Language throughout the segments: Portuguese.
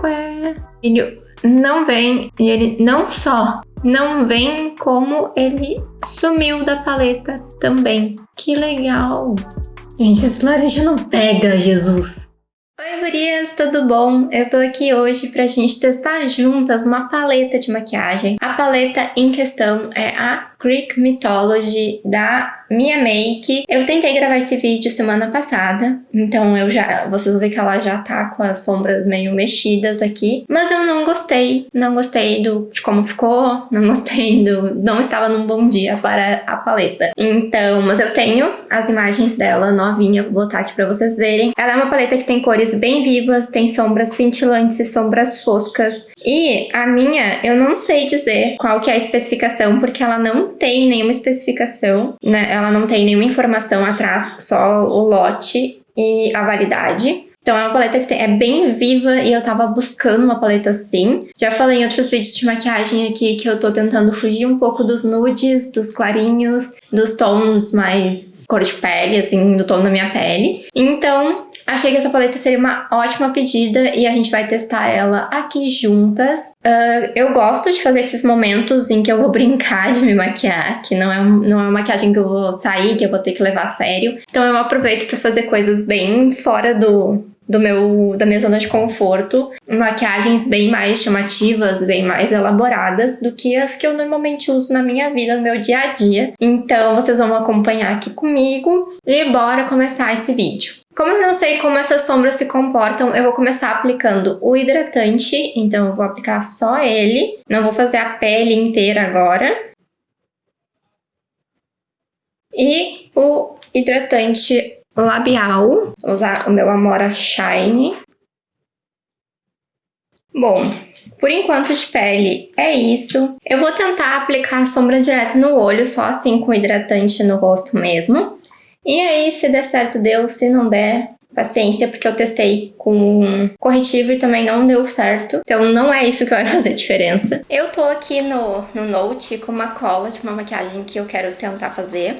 Qué, não vem, e ele não só não vem, como ele sumiu da paleta também. Que legal. Gente, esse laranja não pega, Jesus. Oi, gurias, tudo bom? Eu tô aqui hoje pra gente testar juntas uma paleta de maquiagem. A paleta em questão é a Greek Mythology da Mia Make. Eu tentei gravar esse vídeo semana passada, então eu já, vocês vão ver que ela já tá com as sombras meio mexidas aqui, mas eu não gostei, não gostei do, de como ficou, não gostei do, não estava num bom dia para a paleta. Então, mas eu tenho as imagens dela novinha, vou botar aqui pra vocês verem. Ela é uma paleta que tem cores bem vivas, tem sombras cintilantes e sombras foscas, e a minha, eu não sei dizer qual que é a especificação, porque ela não tem nenhuma especificação, né? Ela não tem nenhuma informação atrás, só o lote e a validade. Então é uma paleta que tem, é bem viva e eu tava buscando uma paleta assim. Já falei em outros vídeos de maquiagem aqui que eu tô tentando fugir um pouco dos nudes, dos clarinhos, dos tons mais cor de pele, assim, do tom da minha pele. Então, Achei que essa paleta seria uma ótima pedida e a gente vai testar ela aqui juntas. Uh, eu gosto de fazer esses momentos em que eu vou brincar de me maquiar, que não é, não é uma maquiagem que eu vou sair, que eu vou ter que levar a sério. Então eu aproveito para fazer coisas bem fora do, do meu, da minha zona de conforto, maquiagens bem mais chamativas, bem mais elaboradas do que as que eu normalmente uso na minha vida, no meu dia a dia. Então vocês vão acompanhar aqui comigo e bora começar esse vídeo. Como eu não sei como essas sombras se comportam, eu vou começar aplicando o hidratante, então eu vou aplicar só ele, não vou fazer a pele inteira agora. E o hidratante labial, vou usar o meu Amora Shine. Bom, por enquanto de pele é isso. Eu vou tentar aplicar a sombra direto no olho, só assim com hidratante no rosto mesmo. E aí, se der certo, deu. Se não der, paciência, porque eu testei com corretivo e também não deu certo. Então não é isso que vai fazer diferença. Eu tô aqui no, no Note com uma cola de uma maquiagem que eu quero tentar fazer.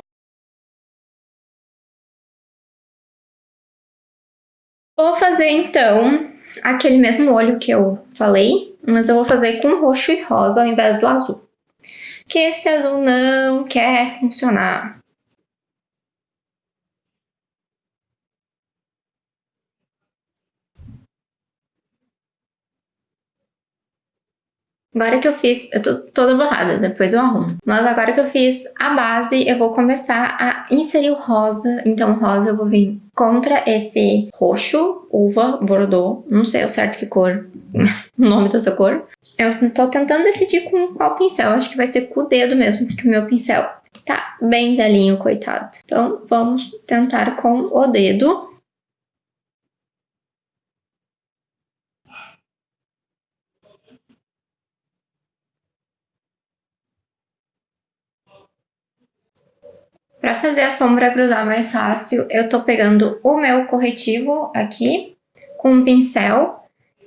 Vou fazer então aquele mesmo olho que eu falei, mas eu vou fazer com roxo e rosa ao invés do azul. Que esse azul não quer funcionar. Agora que eu fiz, eu tô toda borrada, depois eu arrumo. Mas agora que eu fiz a base, eu vou começar a inserir o rosa. Então o rosa eu vou vir contra esse roxo, uva, bordeaux, não sei o certo que cor, o nome dessa cor. Eu tô tentando decidir com qual pincel, acho que vai ser com o dedo mesmo, porque o meu pincel tá bem velhinho, coitado. Então vamos tentar com o dedo. Para fazer a sombra grudar mais fácil, eu tô pegando o meu corretivo aqui com um pincel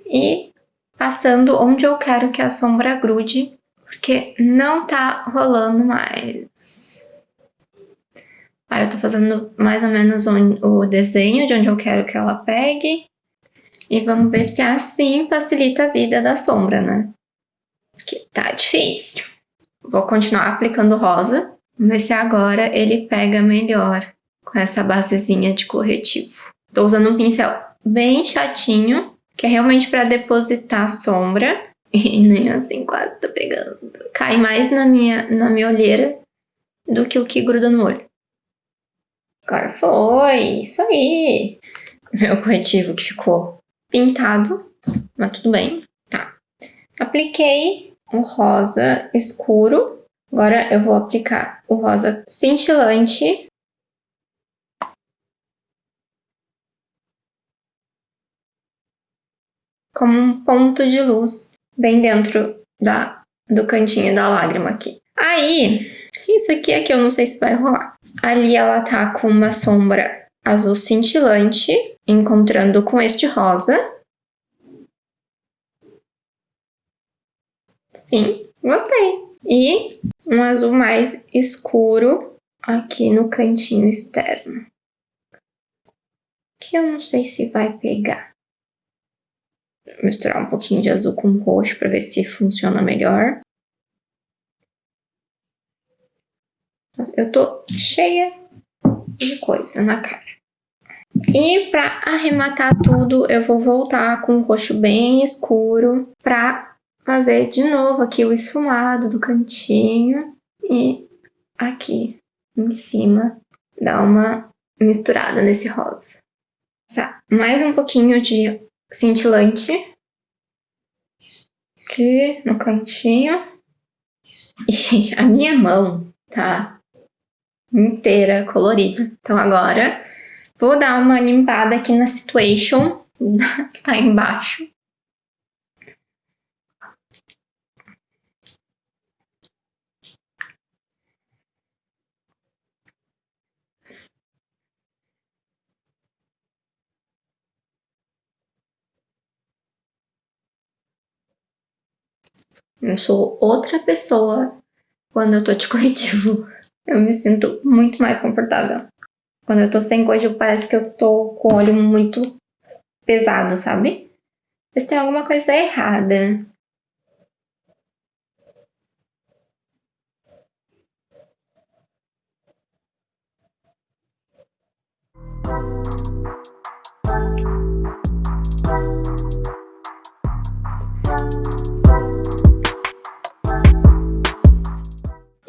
e passando onde eu quero que a sombra grude, porque não tá rolando mais. Aí eu tô fazendo mais ou menos o desenho de onde eu quero que ela pegue. E vamos ver se assim facilita a vida da sombra, né? Porque tá difícil. Vou continuar aplicando rosa. Vamos ver se agora ele pega melhor com essa basezinha de corretivo. Tô usando um pincel bem chatinho, que é realmente para depositar sombra. E nem assim quase tá pegando. Cai mais na minha, na minha olheira do que o que gruda no olho. Agora foi, isso aí. Meu corretivo que ficou pintado, mas tudo bem. Tá. Apliquei o rosa escuro Agora eu vou aplicar o rosa cintilante. Como um ponto de luz bem dentro da, do cantinho da lágrima aqui. Aí, isso aqui é que eu não sei se vai rolar. Ali ela tá com uma sombra azul cintilante, encontrando com este rosa. Sim, gostei. E um azul mais escuro aqui no cantinho externo. Que eu não sei se vai pegar. misturar um pouquinho de azul com roxo para ver se funciona melhor. Eu tô cheia de coisa na cara. E para arrematar tudo, eu vou voltar com o roxo bem escuro para fazer de novo aqui o esfumado do cantinho e aqui em cima dar uma misturada nesse rosa. Tá. Mais um pouquinho de cintilante aqui no cantinho. E, gente, a minha mão tá inteira colorida. Então agora vou dar uma limpada aqui na situation que tá embaixo. Eu sou outra pessoa quando eu tô de corretivo. Eu me sinto muito mais confortável. Quando eu tô sem corretivo, parece que eu tô com o olho muito pesado, sabe? Mas tem alguma coisa errada.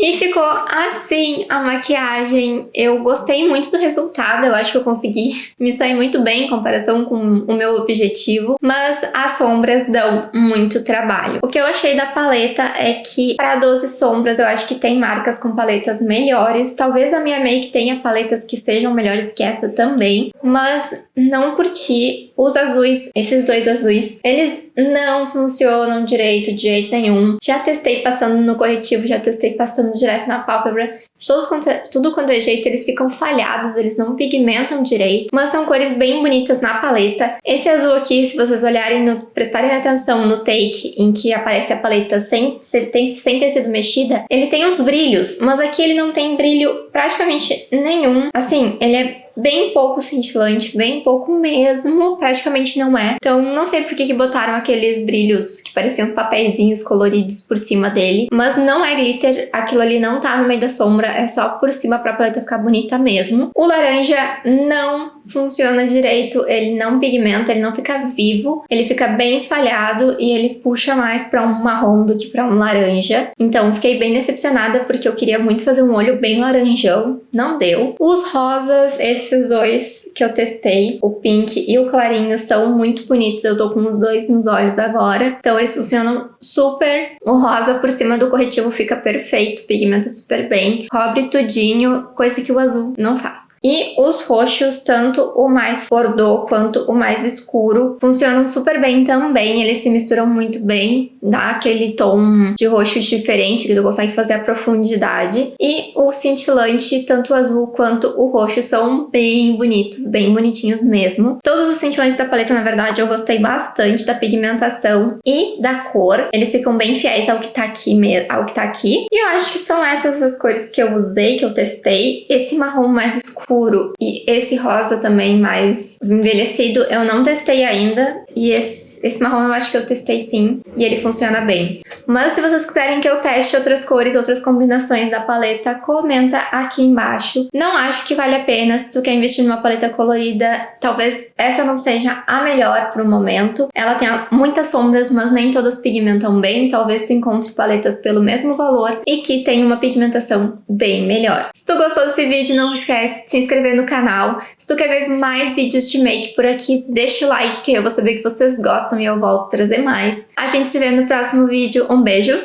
E ficou assim a maquiagem. Eu gostei muito do resultado, eu acho que eu consegui me sair muito bem em comparação com o meu objetivo, mas as sombras dão muito trabalho. O que eu achei da paleta é que para 12 sombras eu acho que tem marcas com paletas melhores. Talvez a minha make tenha paletas que sejam melhores que essa também, mas não curti os azuis, esses dois azuis. Eles não funcionam direito de jeito nenhum. Já testei passando no corretivo, já testei passando direto na pálpebra. Todos, tudo quanto é jeito, eles ficam falhados, eles não pigmentam direito. Mas são cores bem bonitas na paleta. Esse azul aqui, se vocês olharem, no, prestarem atenção no take em que aparece a paleta sem, sem, sem ter sido mexida, ele tem uns brilhos, mas aqui ele não tem brilho praticamente nenhum. Assim, ele é bem pouco cintilante, bem pouco mesmo, praticamente não é. Então não sei por que, que botaram aqueles brilhos que pareciam papeizinhos coloridos por cima dele, mas não é glitter, aquilo ali não tá no meio da sombra, é só por cima pra paleta ficar bonita mesmo. O laranja não funciona direito, ele não pigmenta, ele não fica vivo, ele fica bem falhado e ele puxa mais pra um marrom do que pra um laranja. Então fiquei bem decepcionada porque eu queria muito fazer um olho bem laranjão, não deu. Os rosas, esses dois que eu testei, o pink e o clarinho, são muito bonitos, eu tô com os dois nos olhos agora, então eles funcionam super. O rosa por cima do corretivo fica perfeito, pigmenta super bem, cobre tudinho, coisa que o azul não faz. E os roxos, tanto o mais bordô quanto o mais escuro, funcionam super bem também. Eles se misturam muito bem, dá aquele tom de roxo diferente, que tu consegue fazer a profundidade. E o cintilante, tanto o azul quanto o roxo, são bem bonitos, bem bonitinhos mesmo. Todos os cintilantes da paleta, na verdade, eu gostei bastante da pigmentação e da cor. Eles ficam bem fiéis ao que tá aqui, ao que tá aqui. E eu acho que são essas as cores que eu usei, que eu testei. Esse marrom mais escuro e esse rosa também mais envelhecido eu não testei ainda e esse, esse marrom eu acho que eu testei sim e ele funciona bem. Mas se vocês quiserem que eu teste outras cores, outras combinações da paleta, comenta aqui embaixo. Não acho que vale a pena se tu quer investir numa paleta colorida, talvez essa não seja a melhor pro momento. Ela tem muitas sombras, mas nem todas pigmentam bem, talvez tu encontre paletas pelo mesmo valor e que tem uma pigmentação bem melhor. Se tu gostou desse vídeo, não esquece de se inscrever no canal. Se tu quer ver mais vídeos de make por aqui, deixa o like que eu vou saber que vocês gostam e eu volto trazer mais. A gente se vê no próximo vídeo. Um beijo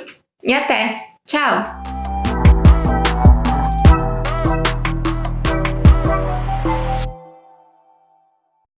e até! Tchau!